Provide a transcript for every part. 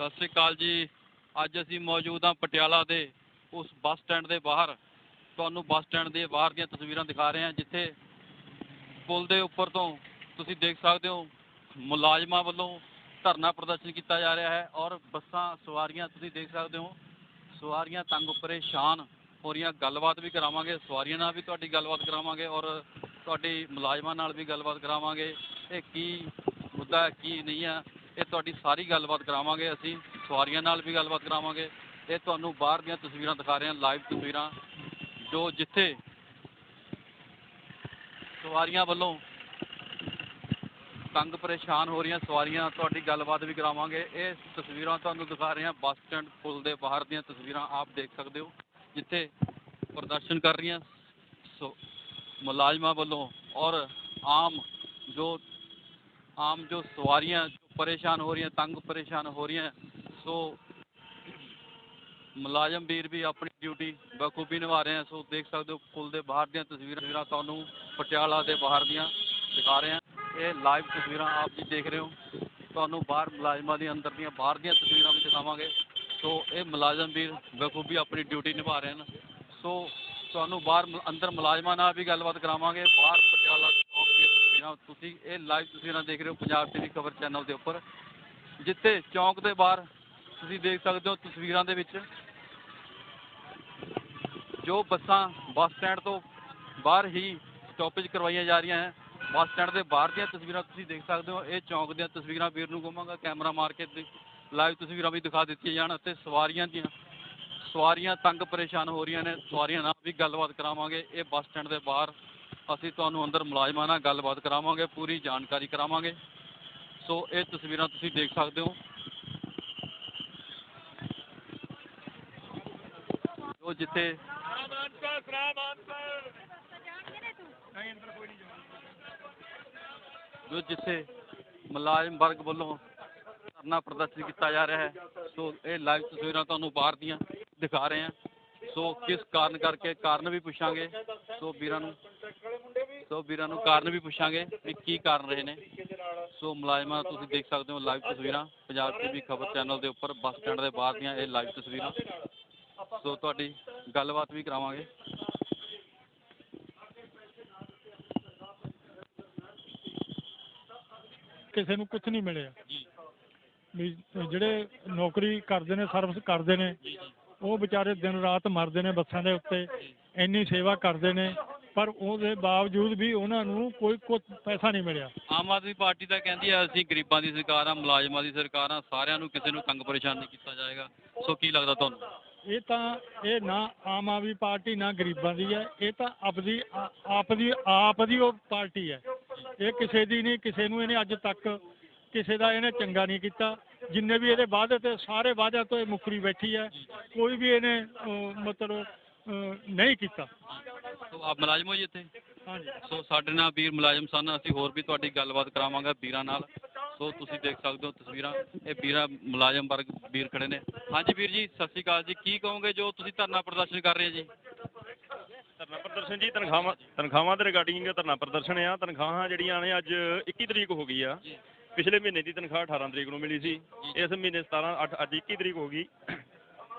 ਸਤਿ ਸ੍ਰੀ ਅਕਾਲ ਜੀ। ਅੱਜ ਅਸੀਂ ਮੌਜੂਦ ਹਾਂ ਪਟਿਆਲਾ ਦੇ ਉਸ ਬੱਸ ਸਟੈਂਡ ਦੇ ਬਾਹਰ। ਤੁਹਾਨੂੰ ਬੱਸ ਸਟੈਂਡ ਦੇ ਬਾਹਰ ਦੀਆਂ ਤਸਵੀਰਾਂ ਦਿਖਾ ਰਹੇ ਹਾਂ ਜਿੱਥੇ ਪੁਲ ਦੇ ਉੱਪਰ ਤੋਂ ਤੁਸੀਂ ਦੇਖ ਸਕਦੇ ਹੋ ਮੁਲਾਜ਼ਮਾਂ ਵੱਲੋਂ ਧਰਨਾ ਪ੍ਰਦਰਸ਼ਨ ਕੀਤਾ ਜਾ ਰਿਹਾ ਹੈ ਔਰ ਬੱਸਾਂ ਸਵਾਰੀਆਂ ਤੁਸੀਂ ਦੇਖ ਸਕਦੇ ਹੋ। ਸਵਾਰੀਆਂ ਤੰਗ ਪਰੇਸ਼ਾਨ ਹੋ ਰਹੀਆਂ ਗੱਲਬਾਤ ਵੀ ਕਰਾਵਾਂਗੇ ਸਵਾਰੀਆਂ ਨਾਲ ਵੀ ਤੁਹਾਡੀ ਗੱਲਬਾਤ ਕਰਾਵਾਂਗੇ ਔਰ ਤੁਹਾਡੀ ਮੁਲਾਜ਼ਮਾਂ ਨਾਲ ਵੀ ਗੱਲਬਾਤ ਕਰਾਵਾਂਗੇ। ਇਹ ਕੀ ਮੁੱਦਾ ਹੈ, ਕੀ ਨਹੀਂ ਹੈ? ਇਹ ਤੁਹਾਡੀ ਸਾਰੀ ਗੱਲਬਾਤ ਕਰਾਵਾਂਗੇ, ਅਸੀਂ ਸਵਾਰੀਆਂ ਨਾਲ ਵੀ ਗੱਲਬਾਤ ਕਰਾਵਾਂਗੇ। ਇਹ ਤੁਹਾਨੂੰ ਬਾਹਰ ਦੀਆਂ ਤਸਵੀਰਾਂ ਦਿਖਾ ਰਹੇ ਹਾਂ ਲਾਈਵ ਤਸਵੀਰਾਂ, ਜੋ ਜਿੱਥੇ ਸਵਾਰੀਆਂ ਵੱਲੋਂ ਤੰਗ ਪਰੇਸ਼ਾਨ ਹੋ ਰਹੀਆਂ ਸਵਾਰੀਆਂ, ਤੁਹਾਡੀ ਗੱਲਬਾਤ ਵੀ ਕਰਾਵਾਂਗੇ। ਇਹ ਤਸਵੀਰਾਂ ਤੁਹਾਨੂੰ ਦਿਖਾ ਰਹੇ ਹਾਂ, ਬੱਸ ਸਟੈਂਡ ਪੁਲ ਦੇ ਬਾਹਰ ਦੀਆਂ ਤਸਵੀਰਾਂ ਆਪ ਦੇਖ ਸਕਦੇ ਹੋ, ਜਿੱਥੇ ਪ੍ਰਦਰਸ਼ਨ ਕਰ ਰਹੀਆਂ ਸੋ, ਮੁਲਾਜ਼ਮਾਂ ਵੱਲੋਂ ਔਰ ਆਮ ਜੋ ਆਮ ਜੋ ਸਵਾਰੀਆਂ ਪਰੇਸ਼ਾਨ ਹੋ ਰਹੀਆਂ, ਤੰਗ ਪਰੇਸ਼ਾਨ ਹੋ ਰਹੀਆਂ। ਸੋ ਮੁਲਾਜ਼ਮ ਵੀਰ ਵੀ ਆਪਣੀ ਡਿਊਟੀ ਬਖੂਬੀ ਨਿਭਾ ਰਹੇ ਹਨ ਸੋ ਦੇਖ ਸਕਦੇ ਹੋ, ਪੁਲ ਦੇ ਬਾਹਰ ਦੀਆਂ ਤਸਵੀਰਾਂ ਤਸਵੀਰਾਂ ਤੁਹਾਨੂੰ ਪਟਿਆਲਾ ਦੇ ਬਾਹਰ ਦੀਆਂ ਦਿਖਾ ਰਹੇ ਹਾਂ ਇਹ ਲਾਈਵ ਤਸਵੀਰਾਂ ਆਪ ਜੀ ਦੇਖ ਰਹੇ ਹੋ। ਤੁਹਾਨੂੰ ਬਾਹਰ ਮੁਲਾਜ਼ਮਾਂ ਦੇ ਅੰਦਰ ਦੀਆਂ, ਬਾਹਰ ਦੀਆਂ ਤਸਵੀਰਾਂ ਵੀ ਦਿਖਾਵਾਂਗੇ। ਸੋ ਇਹ ਮੁਲਾਜ਼ਮ ਵੀਰ ਬਖੂਬੀ ਆਪਣੀ ਡਿਊਟੀ ਨਿਭਾ ਰਹੇ ਹਨ। ਸੋ ਤੁਹਾਨੂੰ ਬਾਹਰ ਅੰਦਰ ਮੁਲਾਜ਼ਮਾਂ ਨਾਲ ਵੀ ਗੱਲਬਾਤ ਕਰਾਵਾਂਗੇ। ਬਾਹਰ ਦੀਆਂ ਤੁਸੀਂ ਇਹ ਲਾਈਵ ਤਸਵੀਰਾਂ ਦੇਖ ਰਹੇ ਹੋ, ਪੰਜਾਬ ਟੀਵੀ ਖਬਰ ਚੈਨਲ ਦੇ ਉੱਪਰ। ਜਿੱਥੇ ਚੌਂਕ ਦੇ ਬਾਹਰ ਤੁਸੀਂ ਦੇਖ ਸਕਦੇ ਹੋ ਤਸਵੀਰਾਂ ਦੇ ਵਿੱਚ, ਜੋ ਬੱਸਾਂ ਬੱਸ ਸਟੈਂਡ ਤੋਂ ਬਾਹਰ ਹੀ ਸਟਾਪੇਜ ਕਰਵਾਈਆਂ ਜਾ ਰਹੀਆਂ ਹੈ। ਬੱਸ ਸਟੈਂਡ ਦੇ ਬਾਹਰ ਦੀਆਂ ਤਸਵੀਰਾਂ ਤੁਸੀਂ ਦੇਖ ਸਕਦੇ ਹੋ, ਇਹ ਚੌਂਕ ਦੀਆਂ ਤਸਵੀਰਾਂ ਵੀਰ ਨੂੰ ਕਹਾਂਗਾ ਕੈਮਰਾ ਮਾਰ ਕੇ ਲਾਈਵ ਤਸਵੀਰਾਂ ਵੀ ਦਿਖਾ ਦਿੱਤੀਆਂ ਜਾਣ ਅਤੇ ਸਵਾਰੀਆਂ ਦੀਆਂ, ਸਵਾਰੀਆਂ ਤੰਗ ਪਰੇਸ਼ਾਨ ਹੋ ਰਹੀਆਂ ਨੇ, ਸਵਾਰੀਆਂ ਨਾਲ ਵੀ ਗੱਲਬਾਤ ਕਰਾਵਾਂਗੇ। ਇਹ ਬੱਸ ਸਟੈਂਡ ਦੇ ਬਾਹਰ ਅਸੀਂ ਤੁਹਾਨੂੰ ਅੰਦਰ ਮੁਲਾਜ਼ਮਾਂ ਨਾਲ ਗੱਲਬਾਤ ਕਰਾਵਾਂਗੇ, ਪੂਰੀ ਜਾਣਕਾਰੀ ਕਰਾਵਾਂਗੇ। ਸੋ ਇਹ ਤਸਵੀਰਾਂ ਤੁਸੀਂ ਦੇਖ ਸਕਦੇ ਹੋ। ਜੋ ਜਿੱਥੇ ਜੋ ਜਿੱਥੇ ਮੁਲਾਜ਼ਮ ਵਰਗ ਵੱਲੋਂ ਧਰਨਾ ਪ੍ਰਦਰਸ਼ਨ ਕੀਤਾ ਜਾ ਰਿਹਾ ਹੈ, ਸੋ ਇਹ ਲਾਈਵ ਤਸਵੀਰਾਂ ਤੁਹਾਨੂੰ ਬਾਹਰ ਦੀਆਂ ਦਿਖਾ ਰਹੇ ਹਾਂ। ਸੋ ਕਿਸ ਕਾਰਨ ਕਰਕੇ, ਕਾਰਨ ਵੀ ਪੁੱਛਾਂਗੇ। ਸੋ ਵੀਰਾਂ ਨੂੰ ਸੋ ਵੀਰਾਂ ਨੂੰ ਕਾਰਨ ਵੀ ਪੁੱਛਾਂਗੇ ਵੀ ਕੀ ਕਾਰਨ ਰਹੇ ਨੇ। ਸੋ ਮੁਲਾਜ਼ਮਾਂ ਤੁਸੀਂ ਦੇਖ ਸਕਦੇ ਹੋ ਲਾਈਵ ਤਸਵੀਰਾਂ ਪੰਜਾਬ ਟੀਵੀ ਖਬਰ ਚੈਨਲ ਦੇ ਉੱਪਰ ਬੱਸ ਸਟੈਂਡ ਦੇ ਬਾਹਰ ਦੀਆਂ ਇਹ ਲਾਈਵ ਤਸਵੀਰਾਂ। ਸੋ ਤੁਹਾਡੀ ਗੱਲਬਾਤ ਵੀ ਕਰਾਵਾਂਗੇ। ਕਿਸੇ ਨੂੰ ਕੁਝ ਨਹੀਂ ਮਿਲਿਆ। ਜੀ। ਵੀ ਜਿਹੜੇ ਨੌਕਰੀ ਕਰਦੇ ਨੇ ਸਰਵਿਸ ਕਰਦੇ ਨੇ ਉਹ ਵਿਚਾਰੇ ਦਿਨ ਰਾਤ ਮਰਦੇ ਨੇ ਬੱਸਾਂ ਦੇ ਉੱਤੇ। ਇੰਨੀ ਸੇਵਾ ਕਰਦੇ ਨੇ। ਪਰ ਉਹਦੇ ਬਾਵਜੂਦ ਵੀ ਉਹਨਾਂ ਨੂੰ ਕੋਈ ਕੁਝ ਪੈਸਾ ਨਹੀਂ ਮਿਲਿਆ। ਆਮ ਆਦਮੀ ਪਾਰਟੀ ਤਾਂ ਕਹਿੰਦੀ ਹੈ ਅਸੀਂ ਗਰੀਬਾਂ ਦੀ ਸਰਕਾਰ ਆ ਮੁਲਾਜ਼ਮਾਂ ਦੀ ਸਰਕਾਰ ਆ ਸਾਰਿਆਂ ਨੂੰ ਕਿਸੇ ਨੂੰ ਤੰਗ ਪਰੇਸ਼ਾਨ ਨਹੀਂ ਕੀਤਾ ਜਾਏਗਾ। ਸੋ ਕੀ ਲੱਗਦਾ ਤੁਹਾਨੂੰ? ਇਹ ਤਾਂ ਇਹ ਨਾ ਆਮ ਆਦਮੀ ਪਾਰਟੀ ਨਾ ਗਰੀਬਾਂ ਦੀ ਹੈ ਇਹ ਤਾਂ ਆਪਦੀ ਆ- ਆਪ ਦੀ ਆਪ ਦੀ ਉਹ ਪਾਰਟੀ ਹੈ। ਇਹ ਕਿਸੇ ਦੀ ਨਹੀਂ ਕਿਸੇ ਨੂੰ ਇਹਨੇ ਅੱਜ ਤੱਕ ਕਿਸੇ ਦਾ ਇਹਨੇ ਚੰਗਾ ਨਹੀਂ ਕੀਤਾ। ਜਿੰਨੇ ਵੀ ਇਹਦੇ ਵਾਅਦੇ ਤੇ ਸਾਰੇ ਵਾਅਦਿਆਂ ਤੋਂ ਇਹ ਮੁੱਕਰੀ ਬੈਠੀ ਹੈ। ਕੋਈ ਵੀ ਇਹਨੇ ਮਤਲਬ ਨਹੀਂ ਕੀਤਾ। ਸੋ ਆਪ ਮੁਲਾਜ਼ਮ ਹੋ ਜੀ ਇੱਥੇ? ਹਾਂਜੀ ਸੋ ਸਾਡੇ ਨਾਲ ਵੀਰ ਮੁਲਾਜ਼ਮ ਸਨ ਅਸੀਂ ਹੋਰ ਵੀ ਤੁਹਾਡੀ ਗੱਲਬਾਤ ਕਰਾਵਾਂਗੇ ਵੀਰਾਂ ਨਾਲ। ਸੋ ਤੁਸੀਂ ਦੇਖ ਸਕਦੇ ਹੋ ਤਸਵੀਰਾਂ ਇਹ ਵੀਰਾਂ ਮੁਲਾਜ਼ਮ ਵਰਗ ਵੀਰ ਖੜੇ ਨੇ। ਹਾਂਜੀ ਵੀਰ ਜੀ ਸਤਿ ਸ਼੍ਰੀ ਅਕਾਲ ਜੀ। ਕੀ ਕਹੋਗੇ ਜੋ ਤੁਸੀਂ ਧਰਨਾ ਪ੍ਰਦਰਸ਼ਨ ਕਰ ਰਹੇ ਹੋ ਜੀ? ਧਰਨਾ ਪ੍ਰਦਰਸ਼ਨ ਜੀ ਤਨਖਾਹਾਂ ਤਨਖਾਹਾਂ ਦੇ ਰਿਗਾਰਡਿੰਗ ਧਰਨਾ ਪ੍ਰਦਰਸ਼ਨ ਆ। ਤਨਖਾਹਾਂ ਜਿਹੜੀਆਂ ਨੇ ਅੱਜ 21 ਤਰੀਕ ਹੋ ਗਈ ਆ। ਪਿਛਲੇ ਮਹੀਨੇ ਦੀ ਤਨਖਾਹ 18 ਤਰੀਕ ਨੂੰ ਮਿਲੀ ਸੀ। ਇਸ ਮਹੀਨੇ 17 8 ਅੱਜ 21 ਤਰੀਕ ਹੋ ਗਈ।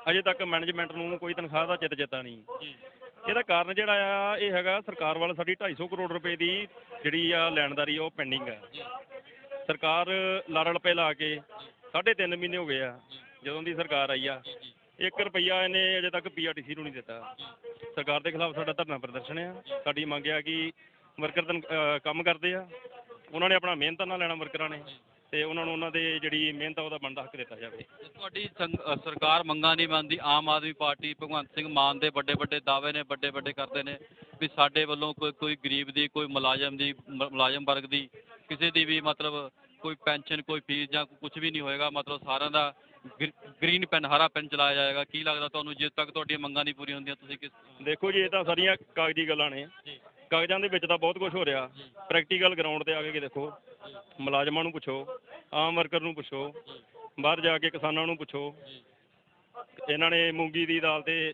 ਅਜੇ ਤੱਕ ਮੈਨੇਜਮੈਂਟ ਨੂੰ ਕੋਈ ਤਨਖਾਹ ਦਾ ਚਿੱਤ ਚੇਤਾ ਨਹੀਂ। ਜੀ। ਇਹਦਾ ਕਾਰਨ ਜਿਹੜਾ ਆ, ਇਹ ਹੈਗਾ ਸਰਕਾਰ ਵੱਲ ਸਾਡੀ 250 ਕਰੋੜ ਰੁਪਏ ਦੀ ਜਿਹੜੀ ਆ ਲੈਣਦਾਰੀ ਆ, ਉਹ ਪੈਂਡਿੰਗ ਆ। ਸਰਕਾਰ ਲੜ ਰੁਪਏ ਲਾ ਕੇ ਸਾਢੇ ਤਿੰਨ ਮਹੀਨੇ ਹੋ ਗਏ ਆ, ਜਦੋਂ ਦੀ ਸਰਕਾਰ ਆਈ ਆ। 1 ਰੁਪਈਆ ਇਹਨੇ ਅਜੇ ਤੱਕ ਪੀਆਰਟੀਸੀ ਨੂੰ ਨਹੀਂ ਦਿੱਤਾ। ਸਰਕਾਰ ਦੇ ਖਿਲਾਫ ਸਾਡਾ ਧਰਨਾ ਪ੍ਰਦਰਸ਼ਨ ਆ। ਸਾਡੀ ਮੰਗ ਆ ਕਿ ਵਰਕਰ ਤਨ ਕੰਮ ਕਰਦੇ ਆ। ਉਹਨਾਂ ਨੇ ਆਪਣਾ ਮਿਹਨਤ ਨਾਲ ਲੈਣਾ ਵਰਕਰਾਂ ਨੇ। ਤੇ ਉਹਨਾਂ ਨੂੰ ਉਹਨਾਂ ਦੇ ਜਿਹੜੀ ਮਿਹਨਤ ਆ ਉਹਦਾ ਬਣਦਾ ਹੱਕ ਦਿੱਤਾ ਜਾਵੇ। ਤੁਹਾਡੀ ਸੰਗ- ਸਰਕਾਰ ਮੰਗਾਂ ਨਹੀਂ ਮੰਨਦੀ ਆਮ ਆਦਮੀ ਪਾਰਟੀ ਭਗਵੰਤ ਸਿੰਘ ਮਾਨ ਦੇ ਵੱਡੇ ਵੱਡੇ ਦਾਅਵੇ ਨੇ ਵੱਡੇ ਵੱਡੇ ਕਰਦੇ ਨੇ ਵੀ ਸਾਡੇ ਵੱਲੋਂ ਕੋਈ ਕੋਈ ਗਰੀਬ ਦੀ ਕੋਈ ਮੁਲਾਜ਼ਮ ਦੀ ਮੁਲਾਜ਼ਮ ਵਰਗ ਦੀ ਕਿਸੇ ਦੀ ਵੀ ਮਤਲਬ ਕੋਈ ਪੈਨਸ਼ਨ ਕੋਈ ਫੀਸ ਜਾਂ ਕੁਝ ਵੀ ਨਹੀਂ ਹੋਏਗਾ ਮਤਲਬ ਸਾਰਿਆਂ ਦਾ ਗ੍ਰੀਨ ਪੈਨ ਹਰਾ ਪੈਨ ਚਲਾਇਆ ਜਾਏਗਾ। ਕੀ ਲੱਗਦਾ ਤੁਹਾਨੂੰ ਜੇ ਤੱਕ ਤੁਹਾਡੀਆਂ ਮੰਗਾਂ ਨਹੀਂ ਪੂਰੀਆਂ ਹੁੰਦੀਆਂ ਤੁਸੀਂ ਕਿਸ ਦੇਖੋ ਜੀ ਇਹ ਤਾਂ ਸਾਰੀਆਂ ਕਾਗਜ਼ੀ ਗੱਲਾਂ ਨੇ। ਜੀ। ਕਾਗਜ਼ਾਂ ਦੇ ਵਿੱਚ ਤਾਂ ਬਹੁਤ ਕੁਝ ਹੋ ਰਿਹਾ। ਪ੍ਰੈਕਟੀਕਲ ਗਰਾਊਂਡ ਤੇ ਆ ਕੇ ਦੇਖੋ। ਮੁਲਾਜ਼ਮਾਂ ਨੂੰ ਪੁੱਛੋ ਆਮ ਵਰਕਰ ਨੂੰ ਪੁੱਛੋ ਬਾਹਰ ਜਾ ਕੇ ਕਿਸਾਨਾਂ ਨੂੰ ਪੁੱਛੋ। ਇਹਨਾਂ ਨੇ ਮੂੰਗੀ ਦੀ ਦਾਲ ਤੇ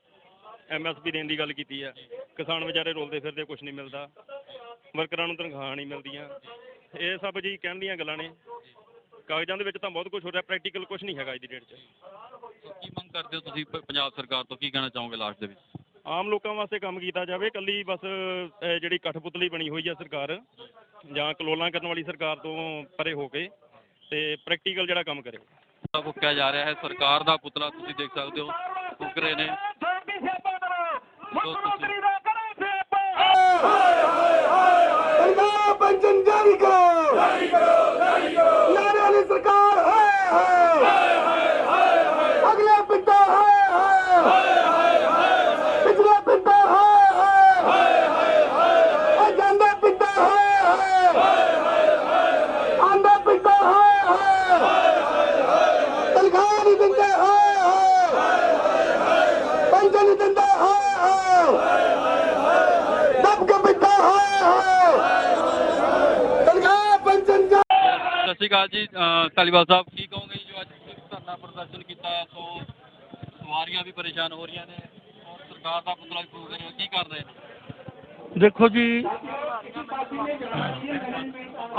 ਐਮਐਸਪੀ ਦੇਣ ਦੀ ਗੱਲ ਕੀਤੀ ਆ। ਕਿਸਾਨ ਵਿਚਾਰੇ ਰੋਲਦੇ ਫਿਰਦੇ ਕੁਝ ਨਹੀਂ ਮਿਲਦਾ। ਵਰਕਰਾਂ ਨੂੰ ਤਨਖਾਹਾਂ ਨਹੀਂ ਮਿਲਦੀਆਂ। ਇਹ ਸਭ ਜੀ ਕਹਿਣ ਦੀਆਂ ਗੱਲਾਂ ਨੇ। ਕਾਗਜ਼ਾਂ ਦੇ ਵਿੱਚ ਤਾਂ ਬਹੁਤ ਕੁਝ ਹੋ ਰਿਹਾ ਪ੍ਰੈਕਟੀਕਲ ਕੁਝ ਨਹੀਂ ਹੈਗਾ ਅੱਜ ਦੀ ਡੇਟ 'ਚ। ਕੀ ਮੰਗ ਕਰਦੇ ਹੋ ਤੁਸੀਂ ਪ- ਪੰਜਾਬ ਸਰਕਾਰ ਤੋਂ? ਕੀ ਕਹਿਣਾ ਚਾਹੋਗੇ ਲਾਸਟ ਦੇ ਵਿੱਚ? ਆਮ ਲੋਕਾਂ ਵਾਸਤੇ ਕੰਮ ਕੀਤਾ ਜਾਵੇ। ਕੱਲੀ ਬਸ ਅਹ, ਜਿਹੜੀ ਕਠਪੁਤਲੀ ਬਣੀ ਹੋਈ ਹੈ ਸਰਕਾਰ। ਜਾਂ ਕਲੋਲਾਂ ਕਰਨ ਵਾਲੀ ਸਰਕਾਰ ਤੋਂ ਪਰੇ ਹੋ ਕੇ ਤੇ ਪ੍ਰੈਕਟੀਕਲ ਜਿਹੜਾ ਕੰਮ ਕਰੇ। ਪੁਤਲਾ ਫੂਕਿਆ ਜਾ ਰਿਹਾ ਹੈ ਸਰਕਾਰ ਦਾ ਪੁਤਲਾ ਤੁਸੀਂ ਦੇਖ ਸਕਦੇ ਹੋ ਫੂਕ ਰਹੇ ਨੇ। ਸੋ ਤੁਸੀਂ ਪੰਜਾਬ ਪੈਨਸ਼ਨ ਜਾਰੀ ਕਰੋ। ਜਾਰੀ ਕਰੋ ਜਾਰੀ ਕਰੋ। ਲਾਰੇ ਵਾਲੀ ਸਰਕਾਰ ਹਾਏ ਹਾਏ ਅਗਲੇ ਪਿੰਡਾਂ ਹਾਏ ਹਾਏ ਪਿਛਲੇ ਪਿੰਡਾਂ ਹਾਏ ਹਾਏ ਜਾਂਦੇ ਪਿੰਡਾਂ ਹਾਏ ਹਾਏ ਆਂਦੇ ਪਿੰਡਾਂ ਹਾਏ ਹਾਏ ਤਨਖਾਹ ਨਹੀਂ ਦਿੰਦੇ ਹਾਏ ਹਾਏ ਪੈਨਸ਼ਨ ਨਹੀਂ ਦਿੰਦੇ ਹਾਏ ਹਾਏ ਦਬ ਕੇ ਪਿੰਡਾਂ ਹਾਏ ਹਾਏ ਤਨਖਾਹ ਪੈਨਸ਼ਨ ਜਾ ਸਤਿ ਸ਼੍ਰੀ ਅਕਾਲ ਜੀ ਧਾਲੀਵਾਲ ਸਾਹਿਬ ਕੀ ਕਹੋਗੇ ਜੀ? ਜੋ ਅੱਜ ਧਰਨਾ ਪ੍ਰਦਰਸ਼ਨ ਕੀਤਾ ਹੈ? ਸੋ ਸਵਾਰੀਆਂ ਵੀ ਪਰੇਸ਼ਾਨ ਹੋ ਰਹੀਆਂ ਨੇ ਔਰ ਸਰਕਾਰ ਦਾ ਪੁਤਲਾ ਵੀ ਫੂਕ ਰਹੇ। ਕੀ ਕਰ ਰਹੇ ਨੇ? ਦੇਖੋ ਜੀ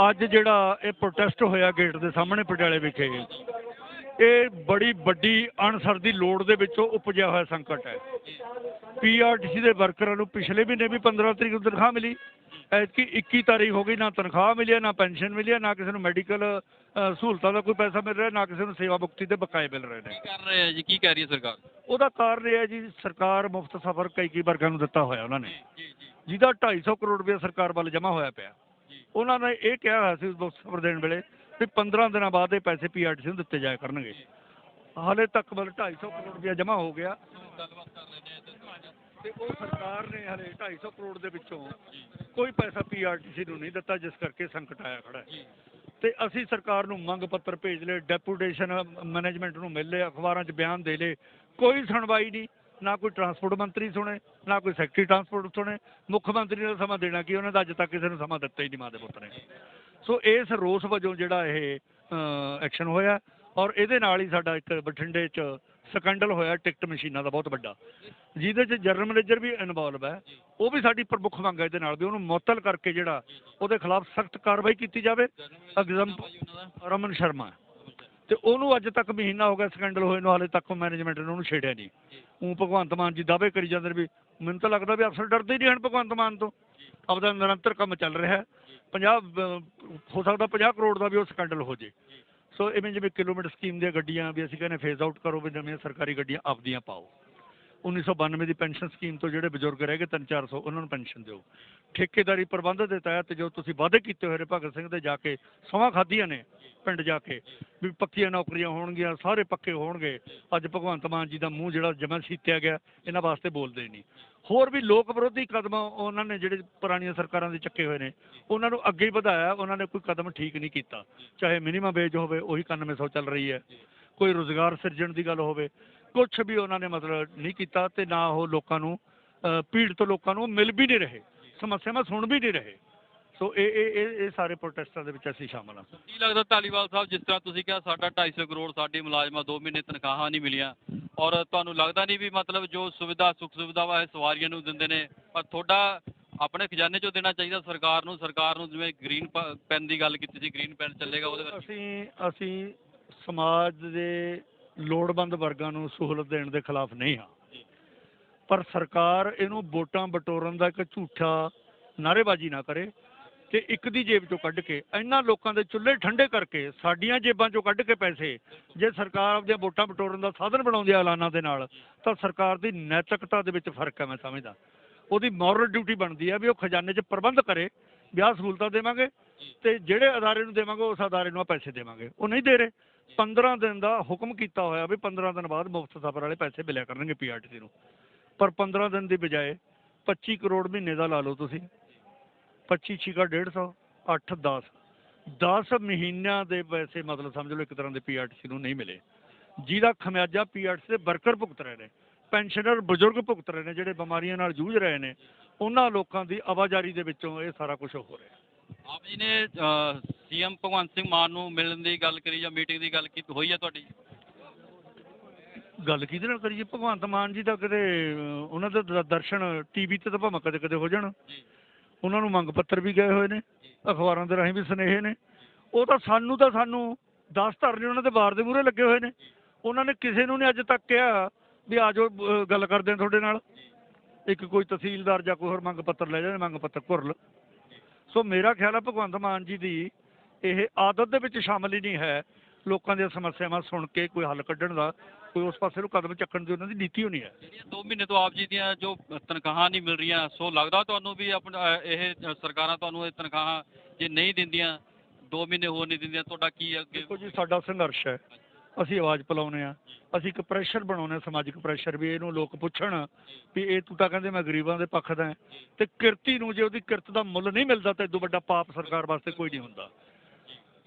ਅੱਜ ਜਿਹੜਾ ਇਹ ਪ੍ਰੋਟੈਸਟ ਹੋਇਆ ਗੇਟ ਦੇ ਸਾਹਮਣੇ ਪਟਿਆਲੇ ਵਿਖੇ ਇਹ ਬੜੀ ਵੱਡੀ ਅਣਸਰ ਦੀ ਲੋੜ ਦੇ ਵਿੱਚੋਂ ਉਪਜਿਆ ਹੋਇਆ ਸੰਕਟ ਹੈ। ਪੀਆਰਟੀਸੀ ਦੇ ਵਰਕਰਾਂ ਨੂੰ ਪਿਛਲੇ ਮਹੀਨੇ ਵੀ 15 ਤਰੀਕ ਨੂੰ ਤਨਖਾਹ ਮਿਲੀ। ਐਤਕੀ 21 ਤਾਰੀਖ ਹੋ ਗਈ ਨਾ ਤਨਖਾਹ ਮਿਲੀ ਹੈ, ਨਾ ਪੈਨਸ਼ਨ ਮਿਲੀ ਹੈ, ਨਾ ਕਿਸੇ ਨੂੰ ਮੈਡੀਕਲ ਸਹੂਲਤਾਂ ਦਾ ਕੋਈ ਪੈਸਾ ਮਿਲ ਰਿਹਾ ਨਾ ਕਿਸੇ ਨੂੰ ਸੇਵਾ ਮੁਕਤੀ ਦੇ ਬਕਾਏ ਮਿਲ ਰਹੇ ਨੇ। ਕੀ ਕਰ ਰਹੇ ਹੈ ਜੀ? ਕੀ ਕਹਿ ਰਹੀ ਹੈ ਸਰਕਾਰ? ਉਹਦਾ ਕਾਰਨ ਇਹ ਹੈ ਜੀ ਸਰਕਾਰ ਮੁਫਤ ਸਫ਼ਰ ਕਈ ਕਈ ਵਰਗਾਂ ਨੂੰ ਦਿੱਤਾ ਹੋਇਆ ਉਹਨਾਂ ਨੇ। ਜੀ ਜੀ ਜਿਹਦਾ 250 ਕਰੋੜ ਰੁਪਏ ਸਰਕਾਰ ਵੱਲ ਜਮ੍ਹਾਂ ਹੋਇਆ ਪਿਆ। ਉਹਨਾਂ ਨੇ ਇਹ ਕਿਹਾ ਹੋਇਆ ਸੀ ਉਸ ਸਬਰ ਦੇਣ ਵੇਲੇ ਵੀ 15 ਦਿਨਾਂ ਬਾਅਦ ਇਹ ਪੈਸੇ ਪੀਆਰਟੀਸੀ ਨੂੰ ਦਿੱਤੇ ਜਾਇਆ ਕਰਨਗੇ। ਹਾਲੇ ਤੱਕ ਮਤਲਬ 250 ਕਰੋੜ ਰੁਪਏ ਜਮ੍ਹਾਂ ਹੋ ਗਿਆ। ਤੇ ਤੇ ਉਹ ਸਰਕਾਰ ਨੇ ਹਾਲੇ 250 ਕਰੋੜ ਦੇ ਵਿੱਚੋਂ ਕੋਈ ਪੈਸਾ ਪੀਆਰਟੀਸੀ ਨੂੰ ਨਹੀਂ ਦਿੱਤਾ, ਜਿਸ ਕਰਕੇ ਸੰਕਟ ਆਇਆ ਖੜਾ ਹੈ। ਤੇ ਅਸੀਂ ਸਰਕਾਰ ਨੂੰ ਮੰਗ ਪੱਤਰ ਭੇਜ ਲਏ ਡੈਪੂਟੇਸ਼ਨ ਮੈਨੇਜਮੈਂਟ ਨੂੰ ਮਿਲ ਲਏ, ਅਖਬਾਰਾਂ 'ਚ ਬਿਆਨ ਦੇ ਲਏ। ਕੋਈ ਸੁਣਵਾਈ ਨਹੀਂ, ਨਾ ਕੋਈ ਟਰਾਂਸਪੋਰਟ ਮੰਤਰੀ ਸੁਣੇ, ਨਾ ਕੋਈ ਸੈਕਟਰੀ ਟਰਾਂਸਪੋਰਟ ਸੁਣੇ। ਮੁੱਖ ਮੰਤਰੀ ਨੇ ਸਮਾਂ ਦੇਣਾ ਕੀ, ਉਹਨਾਂ ਦਾ ਅੱਜ ਤੱਕ ਕਿਸੇ ਨੂੰ ਸਮਾਂ ਦਿੱਤਾ ਹੀ ਨਹੀਂ, ਮਾਂ ਦੇ ਪੁੱਤ ਨੇ। ਸੋ ਇਸ ਰੋਸ ਵਜੋਂ ਜਿਹੜਾ ਇਹ ਐਕਸ਼ਨ ਹੋਇਆ ਔਰ ਇਹਦੇ ਨਾਲ ਹੀ ਸਾਡਾ ਇੱਕ ਬਠਿੰਡੇ 'ਚ ਸਕੈਂਡਲ ਹੋਇਆ ਟਿਕਟ ਮਸ਼ੀਨਾਂ ਦਾ ਬਹੁਤ ਵੱਡਾ। ਜਿਹਦੇ 'ਚ ਜਨਰਲ ਮੈਨੇਜਰ ਵੀ ਇਨਵੋਲਵ ਹੈ, ਉਹ ਵੀ ਸਾਡੀ ਪ੍ਰਮੁੱਖ ਮੰਗ ਹੈ ਇਹਦੇ ਨਾਲ ਵੀ ਉਹਨੂੰ ਮੁਅੱਤਲ ਕਰਕੇ ਜਿਹੜਾ ਉਹਦੇ ਖਿਲਾਫ ਸਖਤ ਕਾਰਵਾਈ ਕੀਤੀ ਜਾਵੇ। ਐਗਜ਼ਾਮ ਰਮਨ ਸ਼ਰਮਾ। ਤੇ ਉਹਨੂੰ ਅੱਜ ਤੱਕ ਮਹੀਨਾ ਹੋ ਗਿਆ ਸਕੈਂਡਲ ਹੋਏ ਨੂੰ, ਹਾਲੇ ਤੱਕ ਮੈਨੇਜਮੈਂਟ ਨੇ ਉਹਨੂੰ ਛੇੜਿਆ ਨਹੀਂ। ਉਹ ਭਗਵੰਤ ਮਾਨ ਜੀ ਦਾਅਵੇ ਕਰੀ ਜਾਂਦੇ ਨੇ ਵੀ ਮੈਨੂੰ ਤਾਂ ਲੱਗਦਾ ਵੀ ਅਫਸਰ ਡਰਦੇ ਹੀ ਨਹੀਂ ਹਨ ਭਗਵੰਤ ਮਾਨ ਤੋਂ। ਆਪਦਾ ਨਿਰੰਤਰ ਕੰਮ ਚੱਲ ਰਿਹਾ 50 ਹੋ ਸਕਦਾ 50 ਕਰੋੜ ਦਾ ਵੀ ਉਹ ਸਕੈਂਡਲ ਹੋ ਜੇ। ਸੋ ਇਵੇਂ ਜਿਵੇਂ ਕਿਲੋਮੀਟਰ ਸਕੀਮ ਦੀਆਂ ਗੱਡੀਆਂ ਵੀ ਅਸੀਂ ਕਹਿੰਦੇ ਫੇਜ਼ ਆਊਟ ਕਰੋ ਵੀ ਨਵੀਆਂ ਸਰਕਾਰੀ ਗੱਡੀਆਂ ਆਪਦੀਆਂ ਪਾਓ। 1992 ਦੀ ਪੈਨਸ਼ਨ ਸਕੀਮ ਤੋਂ ਜਿਹੜੇ ਬਜ਼ੁਰਗ ਰਹਿ ਗਏ 3-400 ਉਹਨਾਂ ਨੂੰ ਪੈਨਸ਼ਨ ਦਿਓ। ਠੇਕੇਦਾਰੀ ਪ੍ਰਬੰਧ ਦੇ ਤਹਿਤ ਜੋ ਤੁਸੀਂ ਵਾਅਦੇ ਕੀਤੇ ਹੋਏ ਨੇ ਭਗਤ ਸਿੰਘ ਦੇ ਜਾ ਕੇ ਸਮਾਂ ਖਾਧੀਆਂ ਨੇ ਪਿੰਡ ਜਾ ਕੇ, ਵੀ ਪੱਕੀਆਂ ਨੌਕਰੀਆਂ ਹੋਣਗੀਆਂ, ਸਾਰੇ ਪੱਕੇ ਹੋਣਗੇ, ਅੱਜ ਭਗਵੰਤ ਮਾਨ ਜੀ ਦਾ ਮੂੰਹ ਜਿਹੜਾ ਜਮਾ ਸੀਤਿਆ ਗਿਆ, ਇਹਨਾਂ ਵਾਸਤੇ ਬੋਲਦੇ ਨਹੀਂ। ਹੋਰ ਵੀ ਲੋਕ ਵਿਰੋਧੀ ਕਦਮ ਉਹਨਾਂ ਨੇ ਜਿਹੜੇ ਪੁਰਾਣੀਆਂ ਸਰਕਾਰਾਂ ਦੇ ਚੱਕੇ ਹੋਏ ਨੇ, ਉਹਨਾਂ ਨੂੰ ਅੱਗੇ ਹੀ ਵਧਾਇਆ, ਉਹਨਾਂ ਨੇ ਕੋਈ ਕਦਮ ਠੀਕ ਨਹੀਂ ਕੀਤਾ। ਚਾਹੇ ਮਿਨੀਮਮ ਵੇਜ ਹੋਵੇ, ਉਹੀ 9100 ਚੱਲ ਰਹੀ ਹੈ। ਕੋਈ ਰੋਜ਼ਗਾਰ ਸਿਰਜਣ ਦੀ ਗੱਲ ਹੋਵੇ ਕੁਝ ਵੀ ਉਹਨਾਂ ਨੇ ਮਤਲਬ ਨਹੀਂ ਕੀਤਾ ਤੇ ਨਾ ਉਹ ਲੋਕਾਂ ਨੂੰ ਪੀੜਤ ਲੋਕਾਂ ਨੂੰ ਮਿਲ ਵੀ ਨਹੀਂ ਰਹੇ ਸਮੱਸਿਆਵਾਂ ਸੁਣ ਵੀ ਨਹੀਂ ਰਹੇ। ਸੋ ਇਹ ਇਹ ਇਹ ਸਾਰੇ ਪ੍ਰੋਟੈਸਟਾਂ ਦੇ ਵਿੱਚ ਅਸੀਂ ਸ਼ਾਮਲ ਹਾਂ। ਕੀ ਲੱਗਦਾ ਧਾਲੀਵਾਲ ਸਾਹਿਬ ਜਿਸ ਤਰ੍ਹਾਂ ਤੁਸੀਂ ਕਿਹਾ ਸਾਡਾ 250 ਕਰੋੜ ਸਾਡੇ ਮੁਲਾਜ਼ਮਾਂ 2 ਮਹੀਨੇ ਤਨਖਾਹਾਂ ਨਹੀਂ ਮਿਲੀਆਂ ਔਰ ਤੁਹਾਨੂੰ ਲੱਗਦਾ ਨਹੀਂ ਵੀ ਮਤਲਬ ਜੋ ਸੁਵਿਧਾ ਸੁੱਖ ਸੁਵਿਧਾਵਾਂ ਇਹ ਸਵਾਰੀਆਂ ਨੂੰ ਦਿੰਦੇ ਨੇ ਪਰ ਤੁਹਾਡਾ ਆਪਣੇ ਖਜ਼ਾਨੇ ਚੋਂ ਦੇਣਾ ਚਾਹੀਦਾ ਸਰਕਾਰ ਨੂੰ ਸਰਕਾਰ ਨੂੰ ਜਿਵੇਂ ਗ੍ਰੀਨ ਪੈਨ ਦੀ ਗੱਲ ਕੀਤੀ ਸੀ ਗ੍ਰੀਨ ਪੈਨ ਚੱਲੇਗਾ ਉਹਦੇ ਵਿੱਚ? ਅਸੀਂ ਅਸੀਂ ਸਮਾਜ ਦੇ ਲੋੜਵੰਦ ਵਰਗਾਂ ਨੂੰ ਸਹੂਲਤ ਦੇਣ ਦੇ ਖਿਲਾਫ ਨਹੀਂ ਹਾਂ। ਪਰ ਸਰਕਾਰ ਇਹਨੂੰ ਵੋਟਾਂ ਬਟੋਰਨ ਦਾ ਇੱਕ ਝੂਠਾ ਨਾਅਰੇਬਾਜ਼ੀ ਨਾ ਕਰੇ ਤੇ ਇੱਕ ਦੀ ਜੇਬ ਚੋਂ ਕੱਢ ਕੇ ਇਹਨਾਂ ਲੋਕਾਂ ਦੇ ਚੁੱਲ੍ਹੇ ਠੰਡੇ ਕਰਕੇ ਸਾਡੀਆਂ ਜੇਬਾਂ ਚੋਂ ਕੱਢ ਕੇ ਪੈਸੇ ਜੇ ਸਰਕਾਰ ਆਪਣੀਆਂ ਵੋਟਾਂ ਬਟੋਰਨ ਦਾ ਸਾਧਨ ਬਣਾਉਂਦੀ ਹੈ ਐਲਾਨਾਂ ਦੇ ਨਾਲ ਤਾਂ ਸਰਕਾਰ ਦੀ ਨੈਤਿਕਤਾ ਦੇ ਵਿੱਚ ਫ਼ਰਕ ਹੈ ਮੈਂ ਸਮਝਦਾ। ਉਹਦੀ ਮੋਰਲ ਡਿਊਟੀ ਬਣਦੀ ਹੈ ਵੀ ਉਹ ਖਜ਼ਾਨੇ 'ਚ ਪ੍ਰਬੰਧ ਕਰੇ ਵਿਆਹ ਸਹੂਲਤਾਂ ਦੇਵਾਂਗੇ ਤੇ ਜਿਹੜੇ ਅਦਾਰੇ ਨੂੰ ਦੇਵਾਂਗੇ ਉਸ ਅਦਾਰੇ ਨੂੰ ਆ ਪੈਸੇ ਦੇਵਾਂਗੇ। ਉਹ ਨਹੀਂ ਦੇ ਰਹੇ। 15 ਦਿਨ ਦਾ ਹੁਕਮ ਕੀਤਾ ਹੋਇਆ ਵੀ 15 ਦਿਨ ਬਾਅਦ ਮੁਫਤ ਸਫ਼ਰ ਵਾਲੇ ਪੈਸੇ ਮਿਲਿਆ ਕਰਨਗੇ ਪੀਆਰਟੀਸੀ ਨੂੰ। ਪਰ 15 ਦਿਨ ਦੀ ਬਜਾਏ 25 ਕਰੋੜ ਮਹੀਨੇ ਦਾ ਲਾ ਲਓ ਤੁਸੀਂ। 25 ਛਿਕਾ 150 8 10 10 ਮਹੀਨਿਆਂ ਦੇ ਪੈਸੇ ਮਤਲਬ ਸਮਝ ਲਓ ਇੱਕ ਤਰ੍ਹਾਂ ਦੇ ਪੀਆਰਟੀਸੀ ਨੂੰ ਨਹੀਂ ਮਿਲੇ। ਜਿਹਦਾ ਖਮਿਆਜਾ ਪੀਆਰਟੀਸੀ ਦੇ ਵਰਕਰ ਭੁਗਤ ਰਹੇ ਨੇ, ਪੈਨਸ਼ਨਰ ਬਜ਼ੁਰਗ ਭੁਗਤ ਰਹੇ ਨੇ, ਜਿਹੜੇ ਬਿਮਾਰੀਆਂ ਨਾਲ ਜੂਝ ਰਹੇ ਨੇ, ਉਹਨਾਂ ਲੋਕਾਂ ਦੀ ਆਵਾਜਾਰੀ ਦੇ ਵਿੱਚੋਂ ਇਹ ਸਾਰਾ ਕੁਝ ਹੋ ਰਿਹਾ। ਆਪ ਜੀ ਨੇ ਸੀਐਮ ਭਗਵੰਤ ਸਿੰਘ ਮਾਨ ਨੂੰ ਮਿਲਣ ਦੀ ਗੱਲ ਕਰੀ ਜਾਂ ਮੀਟਿੰਗ ਦੀ ਗੱਲ ਕੀਤੀ ਹੋਈ ਹੈ ਤੁਹਾਡੀ? ਗੱਲ ਕਿਹਦੇ ਨਾਲ ਕਰੀਏ? ਭਗਵੰਤ ਮਾਨ ਜੀ ਦਾ ਕਦੇ ਉਹਨਾਂ ਦੇ ਦ- ਦਰਸ਼ਨ ਟੀਵੀ ਤੇ ਤਾਂ ਭਾਵੇਂ ਕਦੇ ਕਦੇ ਹੋ ਜਾਣ। ਜੀ। ਉਹਨਾਂ ਨੂੰ ਮੰਗ ਪੱਤਰ ਵੀ ਗਏ ਹੋਏ ਨੇ ਅਖਬਾਰਾਂ ਦੇ ਰਾਹੀਂ ਵੀ ਸੁਨੇਹੇ ਨੇ। ਉਹ ਤਾਂ ਸਾਨੂੰ ਤਾਂ ਸਾਨੂੰ 10 ਧਰਨੇ ਉਹਨਾਂ ਦੇ ਬਾਰ ਦੇ ਮੂਹਰੇ ਲੱਗੇ ਹੋਏ ਨੇ। ਉਹਨਾਂ ਨੇ ਕਿਸੇ ਨੂੰ ਨਹੀਂ ਅੱਜ ਤੱਕ ਕਿਹਾ ਵੀ ਆ ਜਾਓ ਅਹ, ਗੱਲ ਕਰਦੇ ਆ ਤੁਹਾਡੇ ਨਾਲ। ਇੱਕ ਕੋਈ ਤਹਿਸੀਲਦਾਰ ਜਾਂ ਕੋਈ ਹੋਰ ਮੰਗ ਪੱਤਰ ਲੈ ਜਾਂਦੇ ਮੰਗ ਪੱਤਰ ਕੁਰਲ ਸੋ ਮੇਰਾ ਖਿਆਲ ਹੈ ਭਗਵੰਤ ਮਾਨ ਜੀ ਦੀ ਇਹ ਆਦਤ ਦੇ ਵਿੱਚ ਸ਼ਾਮਲ ਹੀ ਨਹੀਂ ਹੈ ਲੋਕਾਂ ਦੀਆਂ ਸਮੱਸਿਆਵਾਂ ਸੁਣ ਕੇ ਕੋਈ ਹੱਲ ਕੱਢਣ ਦਾ ਕੋਈ ਉਸ ਪਾਸੇ ਨੂੰ ਕਦਮ ਚੱਕਣ ਦੀ ਉਹਨਾਂ ਦੀ ਨੀਤੀ ਹੋਣੀ ਹੈ। ਜਿਹੜੀਆਂ 2 ਮਹੀਨੇ ਤੋਂ ਆਪ ਜੀ ਦੀਆਂ ਜੋ ਤਨਖਾਹਾਂ ਨਹੀਂ ਮਿਲ ਰਹੀਆਂ ਸੋ ਲੱਗਦਾ ਤੁਹਾਨੂੰ ਵੀ ਆਪਣਾ ਇਹ ਸਰਕਾਰਾਂ ਤੁਹਾਨੂੰ ਇਹ ਤਨਖਾਹਾਂ ਜੇ ਨਹੀਂ ਦਿੰਦੀਆਂ 2 ਮਹੀਨੇ ਹੋਰ ਨਹੀਂ ਦਿੰਦੀਆਂ ਤੁਹਾਡਾ ਕੀ ਅੱਗੇ ਦੇਖੋ ਜੀ ਸਾਡਾ ਸੰਘਰਸ਼ ਹੈ। ਅਸੀਂ ਆਵਾਜ਼ ਪਲਾਉਨੇ ਆ ਅਸੀਂ ਇੱਕ ਪ੍ਰੈਸ਼ਰ ਬਣਾਉਨੇ ਆ ਸਮਾਜਿਕ ਪ੍ਰੈਸ਼ਰ ਵੀ ਇਹਨੂੰ ਲੋਕ ਪੁੱਛਣ ਵੀ ਇਹ ਤੂੰ ਤਾਂ ਕਹਿੰਦੇ ਮੈਂ ਗਰੀਬਾਂ ਦੇ ਪੱਖ ਦਾ ਹਾਂ। ਤੇ ਕਿਰਤੀ ਨੂੰ ਜੇ ਉਹਦੀ ਕਿਰਤ ਦਾ ਮੁੱਲ ਨਹੀਂ ਮਿਲਦਾ ਤਾਂ ਇਦੋਂ ਵੱਡਾ ਪਾਪ ਸਰਕਾਰ ਵਾਸਤੇ ਕੋਈ ਨਹੀਂ ਹੁੰਦਾ।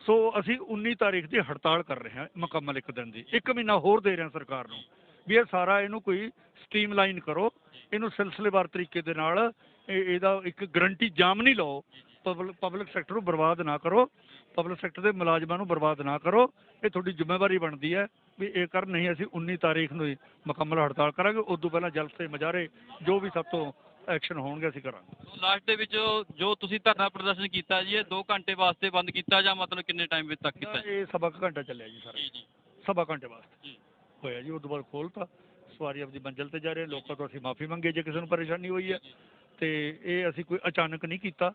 ਸੋ ਅਸੀਂ 19 ਤਾਰੀਖ ਦੀ ਹੜਤਾਲ ਕਰ ਰਹੇ ਹਾਂ ਮੁਕੰਮਲ ਇੱਕ ਦਿਨ ਦੀ। ਇੱਕ ਮਹੀਨਾ ਹੋਰ ਦੇ ਰਹੇ ਹਾਂ ਸਰਕਾਰ ਨੂੰ ਵੀ ਇਹ ਸਾਰਾ ਇਹਨੂੰ ਕੋਈ ਸਟ੍ਰੀਮਲਾਈਨ ਕਰੋ। ਇਹਨੂੰ ਸਿਲਸਿਲੇਵਾਰ ਤਰੀਕੇ ਦੇ ਨਾਲ ਇਹਦਾ ਇੱਕ ਗਰੰਟੀ ਜਾਮ ਨਹੀਂ ਲਾਓ। ਪਬਲਿਕ ਸੈਕਟਰ ਨੂੰ ਬਰਬਾਦ ਨਾ ਕਰੋ ਪਬਲਿਕ ਸੈਕਟਰ ਦੇ ਮੁਲਾਜ਼ਮਾਂ ਨੂੰ ਬਰਬਾਦ ਨਾ ਕਰੋ ਇਹ ਤੁਹਾਡੀ ਜ਼ਿੰਮੇਵਾਰੀ ਬਣਦੀ ਹੈ ਵੀ ਇਹ ਕਰ ਨਹੀਂ ਅਸੀਂ 19 ਤਾਰੀਖ ਨੂੰ ਹੀ ਮੁਕੰਮਲ ਹੜਤਾਲ ਕਰਾਂਗੇ ਉਸ ਤੋਂ ਪਹਿਲਾਂ ਜਲਸੇ ਮੁਜ਼ਾਹਰੇ ਜੋ ਵੀ ਸਭ ਤੋਂ ਐਕਸ਼ਨ ਹੋਣਗੇ ਅਸੀਂ ਕਰਾਂਗੇ। ਲਾਸਟ ਦੇ ਵਿੱਚ ਜੋ ਤੁਸੀਂ ਧਰਨਾ ਪ੍ਰਦਰਸ਼ਨ ਕੀਤਾ ਜੀ ਇਹ 2 ਘੰਟੇ ਵਾਸਤੇ ਬੰਦ ਕੀਤਾ ਜਾਂ ਮਤਲਬ ਕਿੰਨੇ ਟਾਈਮ ਵਿੱਚ ਤੱਕ ਕੀਤਾ ਇਹ ਸਵਾ ਘੰਟਾ ਚੱਲਿਆ ਜੀ ਸਾਰਾ। ਜੀ ਜੀ। ਸਵਾ ਘੰਟੇ ਵਾਸਤੇ ਜੀ। ਹੋਇਆ ਜੀ ਉਸ ਤੋਂ ਬਾਅਦ ਖੋਲਤਾ। ਸਵਾਰੀ ਆਪਦੀ ਮੰਜ਼ਿਲ ਤੇ ਜਾ ਰਹੇ ਲੋਕਾਂ ਤੋਂ ਅਸੀਂ ਮਾਫੀ ਮੰਗੇ ਜੇ ਕਿਸੇ ਨੂੰ ਪਰੇਸ਼ਾਨੀ ਹੋਈ ਹੈ ਤੇ ਇਹ ਅਸੀਂ ਕੋਈ ਅਚਾਨਕ ਨਹੀਂ ਕੀਤਾ।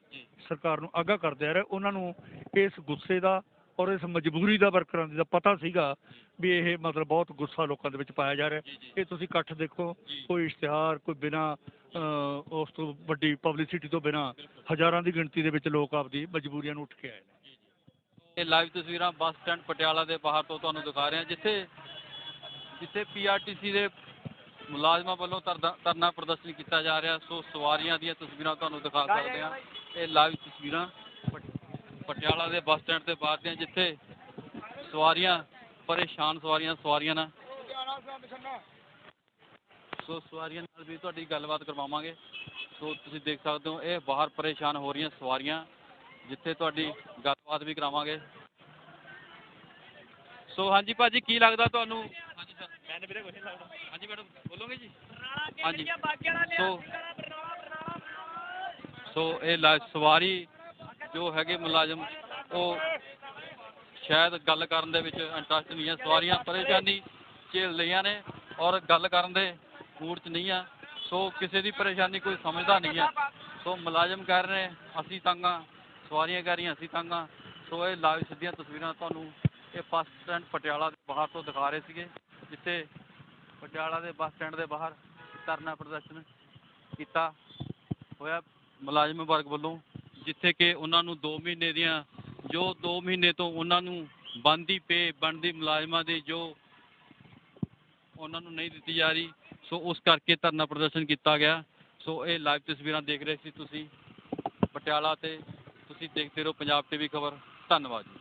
ਸਰਕਾਰ ਨੂੰ ਆਗਾਹ ਕਰਦੇ ਆ ਰਹੇ ਉਹਨਾਂ ਨੂੰ ਇਸ ਗੁੱਸੇ ਦਾ ਔਰ ਇਸ ਮਜਬੂਰੀ ਦਾ ਵਰਕਰਾਂ ਦੀ ਦਾ ਪਤਾ ਸੀਗਾ ਵੀ ਇਹ ਮਤਲਬ ਬਹੁਤ ਗੁੱਸਾ ਲੋਕਾਂ ਦੇ ਵਿੱਚ ਪਾਇਆ ਜਾ ਰਿਹਾ। ਇਹ ਤੁਸੀਂ ਇਕੱਠ ਦੇਖੋ। ਕੋਈ ਇਸ਼ਤਿਹਾਰ ਕੋਈ ਬਿਨਾ ਉਸ ਤੋਂ ਵੱਡੀ ਪਬਲਿਸਿਟੀ ਤੋਂ ਬਿਨਾ ਹਜ਼ਾਰਾਂ ਦੀ ਗਿਣਤੀ ਦੇ ਵਿੱਚ ਲੋਕ ਆਪਦੀ ਮਜਬੂਰੀਆਂ ਨੂੰ ਉੱਠ ਕੇ ਆਏ ਨੇ। ਇਹ ਲਾਈਵ ਤਸਵੀਰਾਂ ਬੱਸ ਸਟੈਂਡ ਪਟਿਆਲਾ ਦੇ ਬਾਹਰ ਤੋਂ ਤੁਹਾਨੂੰ ਦਿਖਾ ਰਹੇ ਹਾਂ ਜਿੱਥੇ ਜਿੱਥੇ ਪੀਆਰਟੀਸੀ ਦੇ ਮੁਲਾਜ਼ਮਾਂ ਵੱਲੋਂ ਧਰਨਾ ਧਰਨਾ ਪ੍ਰਦਰਸ਼ਨ ਕੀਤਾ ਜਾ ਰਿਹਾ। ਸੋ ਸਵਾਰੀਆਂ ਦੀਆਂ ਤਸਵੀਰਾਂ ਤੁਹਾਨੂੰ ਦਿਖਾ ਸਕਦੇ ਹਾਂ। ਇਹ ਲਾਈਵ ਤਸਵੀਰਾਂ ਪਟ- ਪਟਿਆਲਾ ਦੇ ਬੱਸ ਸਟੈਂਡ ਦੇ ਬਾਹਰ ਦੀਆਂ ਜਿੱਥੇ ਸਵਾਰੀਆਂ ਪਰੇਸ਼ਾਨ ਸਵਾਰੀਆਂ ਸਵਾਰੀਆਂ ਨਾਲ ਸੋ ਸਵਾਰੀਆਂ ਨਾਲ ਵੀ ਤੁਹਾਡੀ ਗੱਲਬਾਤ ਕਰਵਾਵਾਂਗੇ। ਸੋ ਤੁਸੀਂ ਦੇਖ ਸਕਦੇ ਹੋ ਇਹ ਬਾਹਰ ਪਰੇਸ਼ਾਨ ਹੋ ਰਹੀਆਂ ਸਵਾਰੀਆਂ ਜਿੱਥੇ ਤੁਹਾਡੀ ਗੱਲਬਾਤ ਵੀ ਕਰਾਵਾਂਗੇ। ਸੋ ਹਾਂਜੀ ਭਾਜੀ ਕੀ ਲੱਗਦਾ ਤੁਹਾਨੂੰ? ਹਾਂਜੀ ਸਰ ਮੈਨੂੰ ਵੀਰੇ ਕੁਝ ਨਹੀਂ ਲੱਗਦਾ। ਹਾਂਜੀ ਮੈਡਮ ਬੋਲੋਗੇ ਜੀ? ਹਾਂਜੀ। ਸੋ ਸੋ ਇਹ ਲਾ- ਸਵਾਰੀ ਜੋ ਹੈਗੇ ਮੁਲਾਜ਼ਮ ਉਹ ਸ਼ਾਇਦ ਗੱਲ ਕਰਨ ਦੇ ਵਿੱਚ ਇੰਟਰਸਟ ਨਹੀਂ ਹੈ ਸਵਾਰੀਆਂ ਪਰੇਸ਼ਾਨੀ ਝੇਲ ਰਹੀਆਂ ਨੇ ਔਰ ਗੱਲ ਕਰਨ ਦੇ ਮੂਡ 'ਚ ਨਹੀਂ ਆ। ਸੋ ਕਿਸੇ ਦੀ ਪਰੇਸ਼ਾਨੀ ਕੋਈ ਸਮਝਦਾ ਨਹੀਂ ਹੈ ਸੋ ਮੁਲਾਜ਼ਮ ਕਹਿ ਰਹੇ ਨੇ ਅਸੀਂ ਤੰਗ ਸਵਾਰੀਆਂ ਕਹਿ ਰਹੀਆਂ ਅਸੀਂ ਤੰਗ ਸੋ ਇਹ ਲਾਈਵ ਸਿੱਧੀਆਂ ਤਸਵੀਰਾਂ ਤੁਹਾਨੂੰ ਇਹ ਬੱਸ ਸਟੈਂਡ ਪਟਿਆਲਾ ਦੇ ਬਾਹਰ ਤੋਂ ਦਿਖਾ ਰਹੇ ਸੀਗੇ ਜਿੱਥੇ ਪਟਿਆਲਾ ਦੇ ਬੱਸ ਸਟੈਂਡ ਦੇ ਬਾਹਰ ਧਰਨਾ ਪ੍ਰਦਰਸ਼ਨ ਕੀਤਾ। ਹੋਇਆ ਮੁਲਾਜ਼ਮ ਵਰਗ ਵੱਲੋਂ, ਜਿੱਥੇ ਕਿ ਉਹਨਾਂ ਨੂੰ 2 ਮਹੀਨੇ ਦੀਆਂ, ਜੋ 2 ਮਹੀਨੇ ਤੋਂ ਉਹਨਾਂ ਨੂੰ ਬੰਦੀ ਪੇ, ਬਣਦੀ ਮੁਲਾਜ਼ਮਾਂ ਦੀ ਜੋ ਉਹਨਾਂ ਨੂੰ ਨਹੀਂ ਦਿੱਤੀ ਜਾ ਰਹੀ, ਸੋ ਉਸ ਕਰਕੇ ਧਰਨਾ ਪ੍ਰਦਰਸ਼ਨ ਕੀਤਾ ਗਿਆ। ਸੋ ਇਹ ਲਾਈਵ ਤਸਵੀਰਾਂ ਦੇਖ ਰਹੇ ਸੀ ਤੁਸੀਂ। ਪਟਿਆਲਾ ਤੇ ਤੁਸੀਂ ਦੇਖਦੇ ਰਹੋ ਪੰਜਾਬ ਟੀਵੀ ਖਬਰ। ਧੰਨਵਾਦ ਜੀ।